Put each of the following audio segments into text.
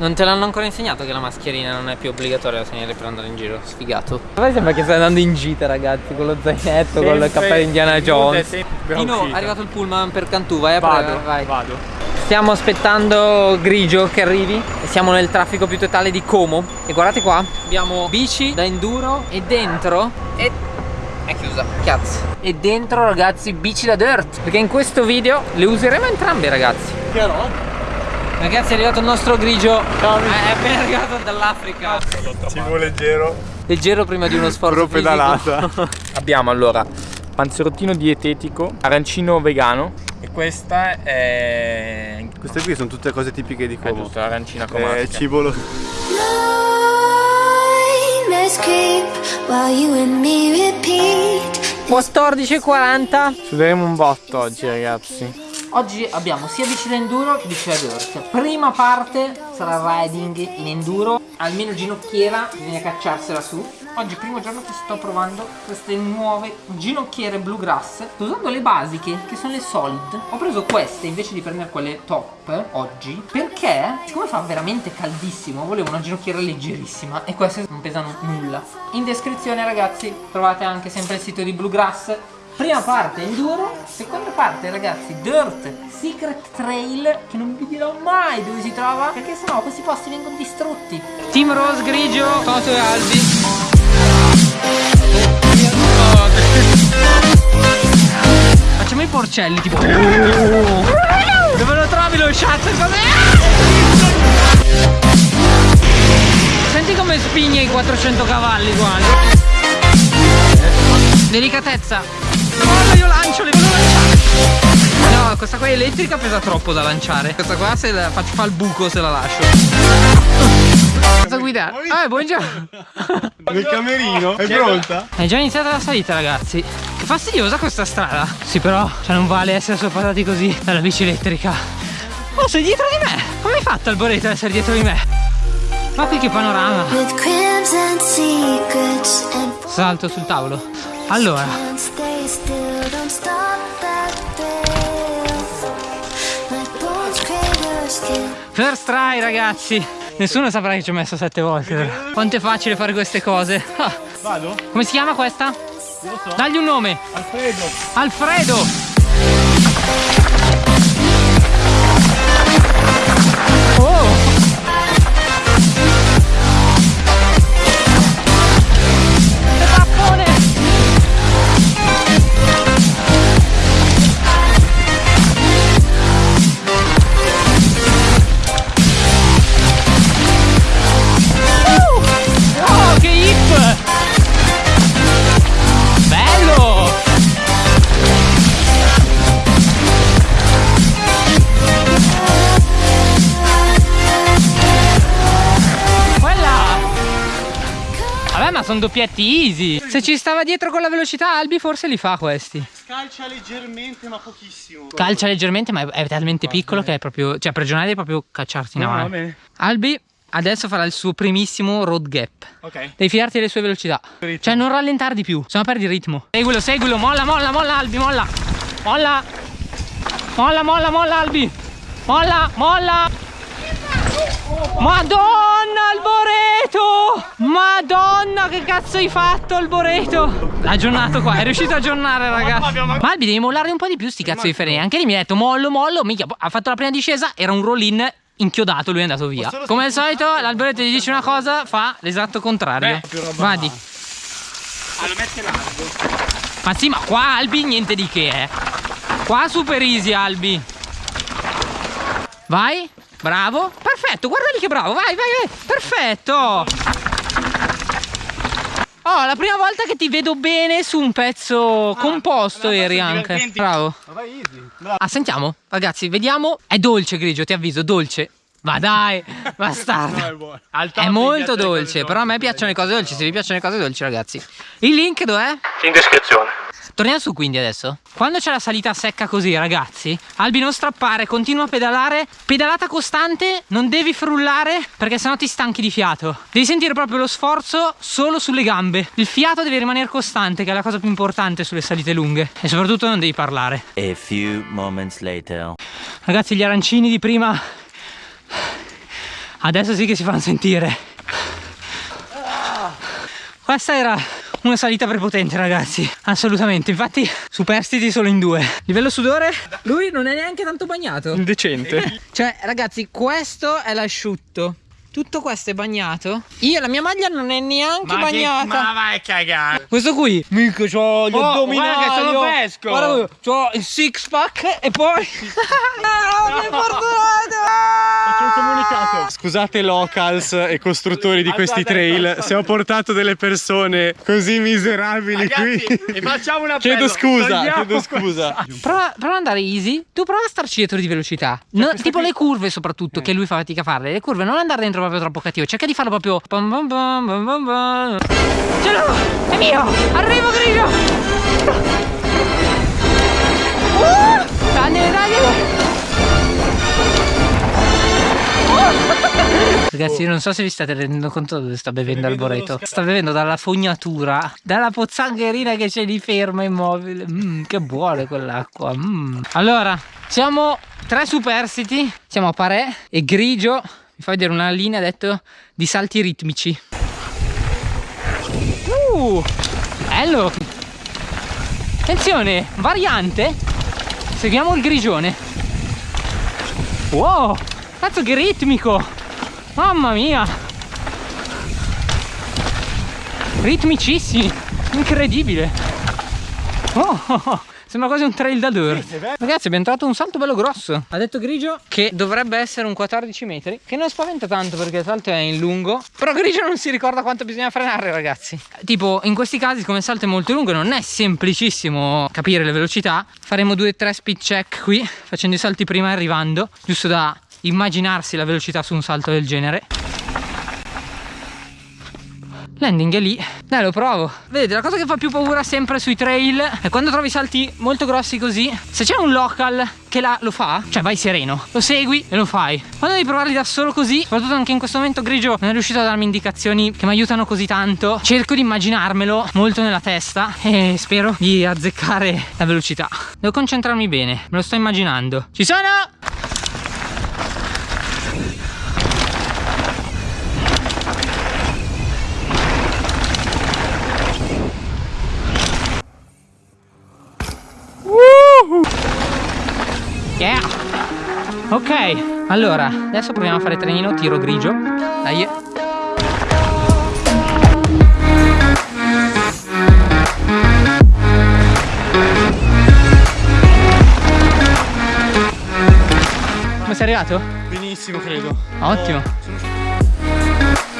Non te l'hanno ancora insegnato che la mascherina non è più obbligatoria da tenere per andare in giro? Sfigato. A sembra che stai andando in gita ragazzi, con lo zainetto, con il cappello Indiana Jones. Dino, è arrivato il pullman per Cantù, vai a Vado, prendere, vai. vado. Stiamo aspettando Grigio che arrivi e siamo nel traffico più totale di Como E guardate qua, abbiamo bici da enduro e dentro e... è chiusa, cazzo E dentro ragazzi bici da dirt Perché in questo video le useremo entrambe ragazzi Chiaro? Ragazzi è arrivato il nostro Grigio È appena arrivato dall'Africa Cibo leggero. Leggero prima di uno sforzo Pro pedalata. Abbiamo allora panzerottino dietetico, arancino vegano e questa è Queste qui sono tutte cose tipiche di è Como. giusto, arancina Eh, while you and me repeat. 14.40 Suderemo un botto oggi ragazzi. Oggi abbiamo sia bici da enduro che bici da dirt Prima parte sarà riding in enduro. Almeno ginocchiera, bisogna cacciarsela su. Oggi è il primo giorno che sto provando queste nuove ginocchiere bluegrass Sto usando le basiche che sono le solid. Ho preso queste invece di prendere quelle top oggi Perché siccome fa veramente caldissimo volevo una ginocchiera leggerissima E queste non pesano nulla. In descrizione ragazzi trovate anche sempre il sito di bluegrass Prima parte enduro, seconda parte ragazzi dirt, secret trail che non vi dirò mai dove si trova perché sennò questi posti vengono distrutti. Team Rose grigio, Toto e Albi. Facciamo i porcelli tipo Dove lo trovi lo shot? Senti come spigna i 400 cavalli qua Delicatezza Guarda io lancio, le voglio lanciare No, questa qua elettrica pesa troppo da lanciare. Questa qua se la faccio fa il buco se la lascio. Cosa guidare? Ah, buongiorno. Nel camerino? È pronta? È già iniziata la salita ragazzi. Che fastidiosa questa strada. Sì però, cioè non vale essere sorpassati così dalla bici elettrica. Oh sei dietro di me. Come hai fatto Alboreto ad essere dietro di me? Ma qui che panorama. Salto sul tavolo. Allora First try ragazzi Nessuno saprà che ci ho messo sette volte Quanto è facile fare queste cose Ah, Vado? Come si chiama questa? Non lo so. Dagli un nome Alfredo. Alfredo Oh ma sono doppietti easy. Se ci stava dietro con la velocità Albi forse li fa questi. Scalcia leggermente ma pochissimo. Calcia leggermente ma è talmente piccolo che è proprio Cioè per giornate è proprio cacciarsi in No, va avanti. bene. Albi adesso farà il suo primissimo road gap. Ok. Devi fidarti delle sue velocità. Ritmo. Cioè non rallentare di più Se no perdi il ritmo. Seguilo, seguilo Molla, molla, molla Albi, molla. Molla. Molla, molla, molla Albi. Molla, molla. Madonna Alboreto Madonna che cazzo hai fatto Alboreto L'ha aggiornato qua È riuscito a aggiornare ragazzi. Ma Albi devi mollare un po' di più sti cazzo di freni Anche lì mi ha detto mollo mollo Minchia ha fatto la prima discesa Era un roll in inchiodato lui è andato via. Come al solito l'Alboreto gli dice una cosa Fa l'esatto contrario. Vadi Ah, lo mette largo. Ma sì ma qua Albi niente di che eh. Qua super easy Albi. Vai Bravo Perfetto guarda lì che bravo Vai vai vai Perfetto Oh la prima volta che ti vedo bene su un pezzo composto abbastanza eri anche divertenti. Bravo vai easy. Bravo. Ah sentiamo Ragazzi vediamo È dolce grigio ti avviso dolce Ma dai Bastardo No, è È molto dolce, però a me piacciono le cose dolci. Se vi piacciono le cose dolci, ragazzi. Il link dov'è? In descrizione. Torniamo su quindi adesso. Quando c'è la salita secca così, ragazzi, Albi non strappare, continua a pedalare. Pedalata costante, non devi frullare perché sennò ti stanchi di fiato. Devi sentire proprio lo sforzo solo sulle gambe. Il fiato deve rimanere costante, che è la cosa più importante sulle salite lunghe. E soprattutto non devi parlare. A few moments later. Ragazzi, gli arancini di prima Adesso sì che si fanno sentire. Questa era una salita prepotente ragazzi. Assolutamente. Infatti superstiti solo in due. Livello sudore? Lui non è neanche tanto bagnato. Indecente. Cioè ragazzi questo è l'asciutto. Tutto questo è bagnato? Io la mia maglia non è neanche bagnata. vai a cagare. Questo qui. Mica c'ho gli Oh, addominali guarda che sono fresco. Guarda c'ho il six pack E poi Ah, mi hai fortunato Un comunicato. Scusate locals e costruttori di questi trail se ho portato delle persone così miserabili qui. e facciamo una Chiedo scusa, chiedo scusa. Prova, prova ad andare easy. Tu prova a starci dietro di velocità. No, tipo le curve, soprattutto, che lui fa fatica a farle. Le curve, non andare dentro proprio troppo cattivo. Cerca di farlo proprio. Bam bam bam bam bam bam. Ce l'ho! È mio! Arrivo, grigio! Ragazzi, io non so se vi state rendendo conto dove sta bevendo Alboreto. Sta bevendo dalla fognatura, dalla pozzangherina che c'è lì ferma immobile. Mmm, che buona quell'acqua. mm. Allora, siamo tre superstiti. Siamo a Parè e Grigio mi fa vedere una linea detto di salti ritmici. Uh, bello. Attenzione, variante. Seguiamo il grigione. Wow, cazzo che ritmico. Mamma mia! Ritmicissimi! Incredibile! Oh, oh, oh, Sembra quasi un trail da dirt Ragazzi abbiamo trovato un salto bello grosso. Ha detto Grigio. Che dovrebbe essere un 14 metri Che non spaventa tanto perché il salto è in lungo. Però Grigio non si ricorda quanto bisogna frenare ragazzi. Tipo in questi casi come il salto è molto lungo Non è semplicissimo capire le velocità. Faremo due o tre speed check qui Facendo i salti prima e arrivando Giusto da immaginarsi la velocità su un salto del genere. Landing è lì. Dai lo provo. Vedete la cosa che fa più paura sempre sui trail È quando trovi salti molto grossi così. Se c'è un local che la, lo fa Cioè vai sereno Lo segui e lo fai. Quando devi provarli da solo così Soprattutto anche in questo momento Grigio Non è riuscito a darmi indicazioni Che mi aiutano così tanto. Cerco di immaginarmelo molto nella testa E spero di azzeccare la velocità. Devo concentrarmi bene Me lo sto immaginando. Ci sono! Ok, allora, adesso proviamo a fare trenino, tiro grigio. Dai. Come sei arrivato? Benissimo credo. Ottimo. Ok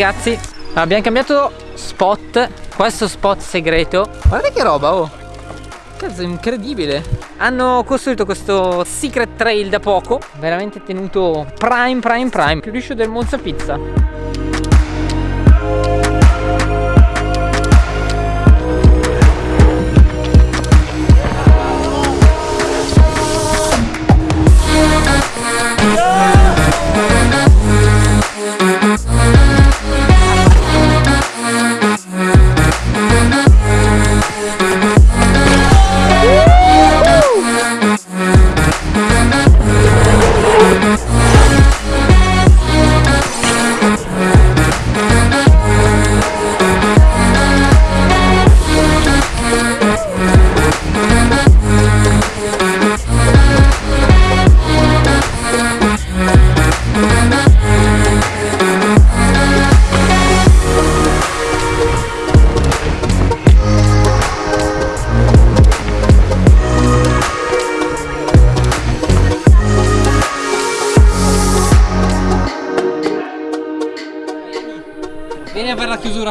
ragazzi, abbiamo cambiato spot, questo spot segreto. Guardate che roba, oh! Cazzo, incredibile! Hanno costruito questo secret trail da poco, veramente tenuto prime, prime, prime, più liscio del Monza Pizza.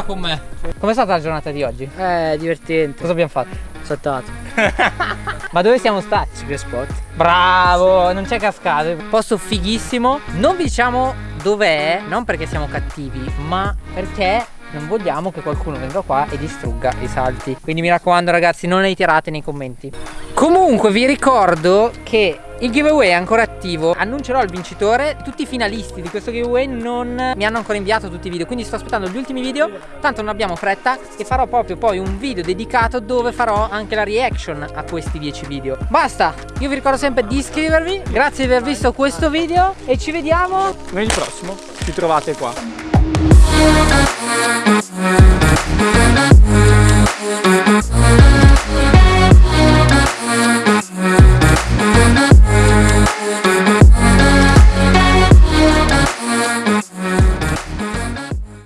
Per la chiusura con me. Com'è stata la giornata di oggi? Eh, divertente. Cosa abbiamo fatto? Saltato. Ma dove siamo stati? Secret spot. Bravo, non c'è cascato. Posto fighissimo. Non vi diciamo dov'è, non perché siamo cattivi, ma perché non vogliamo che qualcuno venga qua e distrugga i salti. Quindi mi raccomando ragazzi, non ritirate nei commenti. Comunque vi ricordo che il giveaway è ancora attivo. Annuncerò il vincitore Tutti i finalisti di questo giveaway. Non mi hanno ancora inviato tutti i video Quindi sto aspettando gli ultimi video. Tanto non abbiamo fretta E farò proprio poi un video dedicato Dove farò anche la reaction a questi 10 video. Basta! Io vi ricordo sempre di iscrivervi. Grazie di aver visto questo video E ci vediamo Venerdì prossimo. Ci trovate qua. Thank